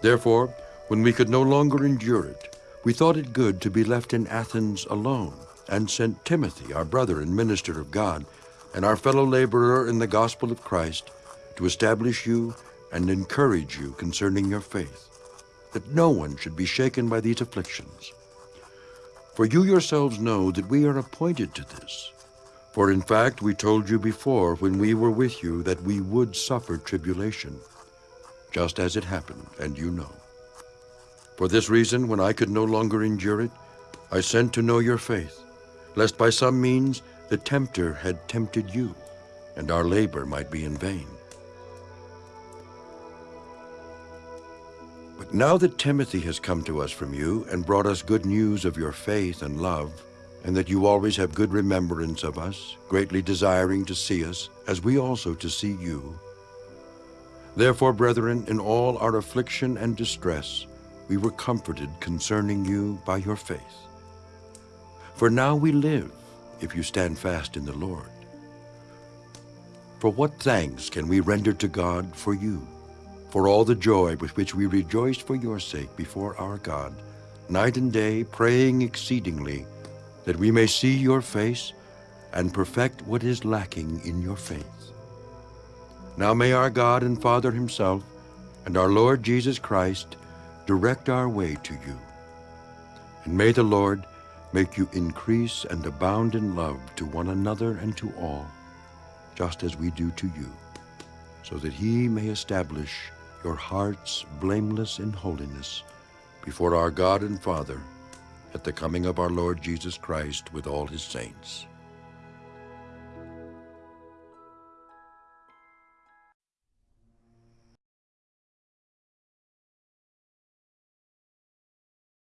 Therefore, when we could no longer endure it, we thought it good to be left in Athens alone, and sent Timothy, our brother and minister of God, and our fellow laborer in the gospel of Christ, to establish you and encourage you concerning your faith, that no one should be shaken by these afflictions. For you yourselves know that we are appointed to this. For in fact we told you before when we were with you that we would suffer tribulation, just as it happened, and you know. For this reason, when I could no longer endure it, I sent to know your faith, lest by some means the tempter had tempted you, and our labor might be in vain. But now that Timothy has come to us from you and brought us good news of your faith and love, and that you always have good remembrance of us, greatly desiring to see us, as we also to see you. Therefore, brethren, in all our affliction and distress, we were comforted concerning you by your faith. For now we live, if you stand fast in the Lord. For what thanks can we render to God for you, for all the joy with which we rejoiced for your sake before our God, night and day praying exceedingly, that we may see your face and perfect what is lacking in your faith. Now may our God and Father himself and our Lord Jesus Christ direct our way to you. And may the Lord make you increase and abound in love to one another and to all, just as we do to you, so that he may establish your hearts blameless in holiness before our God and Father at the coming of our Lord Jesus Christ with all his saints.